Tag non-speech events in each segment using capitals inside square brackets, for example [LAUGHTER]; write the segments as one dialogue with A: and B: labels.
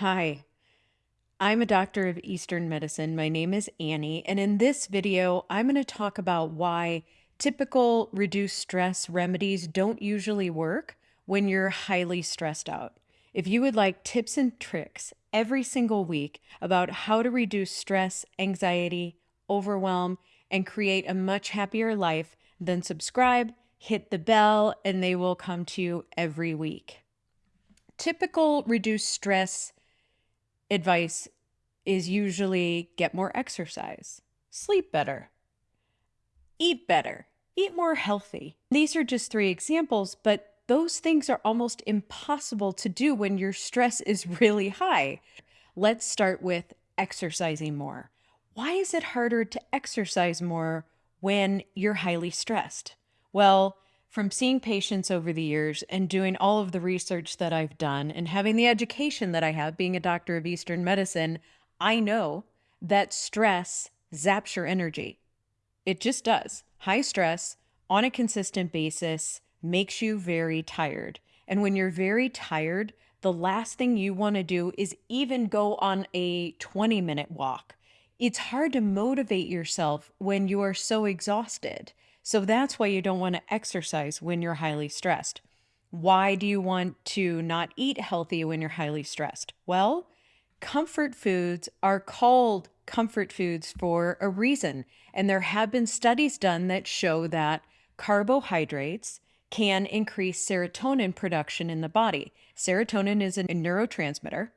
A: Hi, I'm a doctor of Eastern medicine. My name is Annie, and in this video, I'm going to talk about why typical reduced stress remedies don't usually work when you're highly stressed out. If you would like tips and tricks every single week about how to reduce stress, anxiety, overwhelm, and create a much happier life, then subscribe, hit the bell, and they will come to you every week. Typical reduced stress advice is usually get more exercise, sleep better, eat better, eat more healthy. These are just three examples, but those things are almost impossible to do when your stress is [LAUGHS] really high. Let's start with exercising more. Why is it harder to exercise more when you're highly stressed? Well, from seeing patients over the years and doing all of the research that I've done and having the education that I have, being a doctor of Eastern medicine, I know that stress zaps your energy. It just does. High stress on a consistent basis makes you very tired. And when you're very tired, the last thing you want to do is even go on a 20 minute walk. It's hard to motivate yourself when you are so exhausted. So that's why you don't want to exercise when you're highly stressed. Why do you want to not eat healthy when you're highly stressed? Well, comfort foods are called comfort foods for a reason. And there have been studies done that show that carbohydrates can increase serotonin production in the body. Serotonin is a neurotransmitter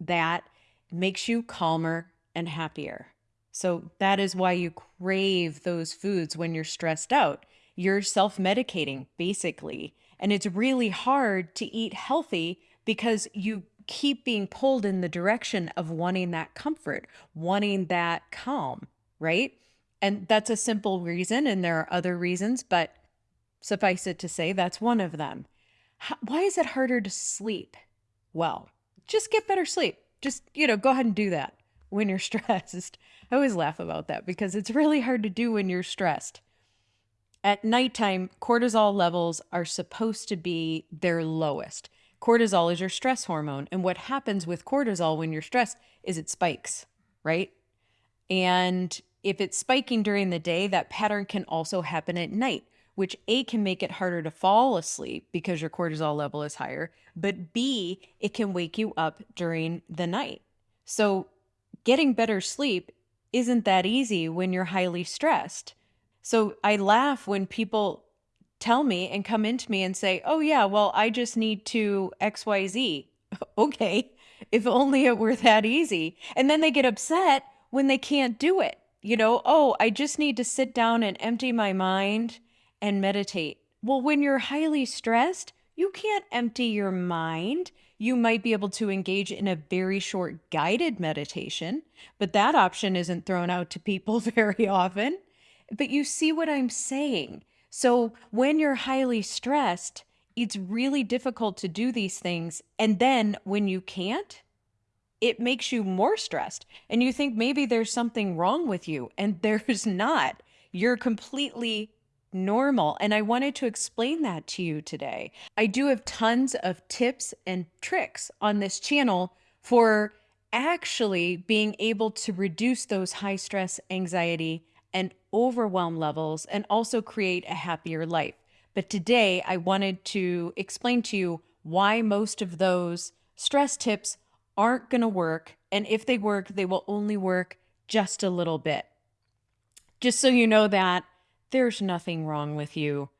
A: that makes you calmer and happier. So that is why you crave those foods when you're stressed out. You're self medicating, basically. And it's really hard to eat healthy because you keep being pulled in the direction of wanting that comfort, wanting that calm, right? And that's a simple reason. And there are other reasons, but suffice it to say, that's one of them. How, why is it harder to sleep? Well, just get better sleep. Just, you know, go ahead and do that when you're [LAUGHS] stressed. I always laugh about that because it's really hard to do when you're stressed. At nighttime, cortisol levels are supposed to be their lowest. Cortisol is your stress hormone. And what happens with cortisol when you're stressed is it spikes, right? And if it's spiking during the day, that pattern can also happen at night, which A can make it harder to fall asleep because your cortisol level is higher, but B, it can wake you up during the night. So getting better sleep isn't that easy when you're highly stressed. So I laugh when people tell me and come into me and say, oh, yeah, well, I just need to XYZ. [LAUGHS] okay, if only it were that easy. And then they get upset when they can't do it. You know, oh, I just need to sit down and empty my mind and meditate. Well, when you're highly stressed, you can't empty your mind. You might be able to engage in a very short guided meditation, but that option isn't thrown out to people [LAUGHS] very often. But you see what I'm saying. So when you're highly stressed, it's really difficult to do these things. And then when you can't, it makes you more stressed. And you think maybe there's something wrong with you, and [LAUGHS] there's not. You're completely normal. And I wanted to explain that to you today. I do have tons of tips and tricks on this channel for actually being able to reduce those high stress, anxiety, and overwhelm levels and also create a happier life. But today I wanted to explain to you why most of those stress tips aren't going to work. And if they work, they will only work just a little bit. Just so you know that there's nothing wrong with you.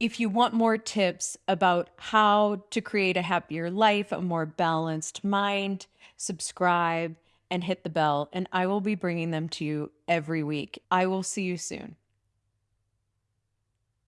A: If you want more tips about how to create a happier life, a more balanced mind, subscribe and hit the bell, and I will be bringing them to you every week. I will see you soon.